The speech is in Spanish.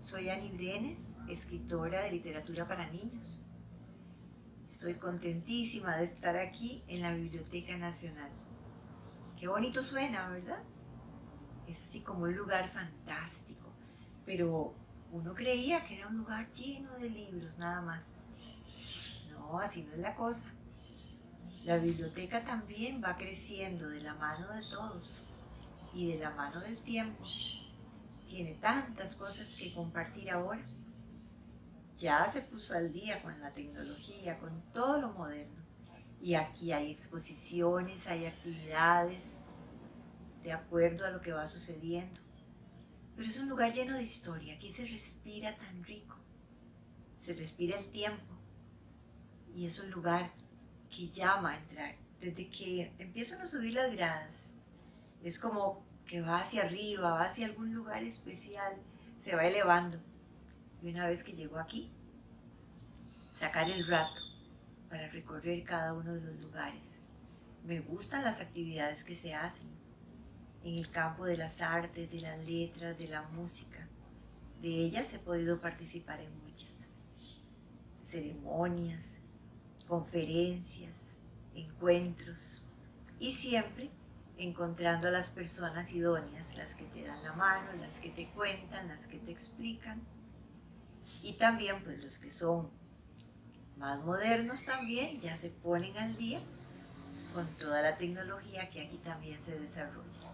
Soy Ani Brenes, escritora de literatura para niños. Estoy contentísima de estar aquí en la Biblioteca Nacional. Qué bonito suena, ¿verdad? Es así como un lugar fantástico, pero uno creía que era un lugar lleno de libros nada más. No, así no es la cosa. La biblioteca también va creciendo de la mano de todos y de la mano del tiempo. Tiene tantas cosas que compartir ahora. Ya se puso al día con la tecnología, con todo lo moderno. Y aquí hay exposiciones, hay actividades, de acuerdo a lo que va sucediendo. Pero es un lugar lleno de historia, aquí se respira tan rico, se respira el tiempo y es un lugar que llama a entrar. Desde que empiezan a subir las gradas, es como que va hacia arriba, va hacia algún lugar especial, se va elevando. Y una vez que llego aquí, sacar el rato para recorrer cada uno de los lugares. Me gustan las actividades que se hacen en el campo de las artes, de las letras, de la música. De ellas he podido participar en muchas. Ceremonias, conferencias, encuentros y siempre encontrando a las personas idóneas, las que te dan la mano, las que te cuentan, las que te explican y también pues los que son más modernos también ya se ponen al día con toda la tecnología que aquí también se desarrolla.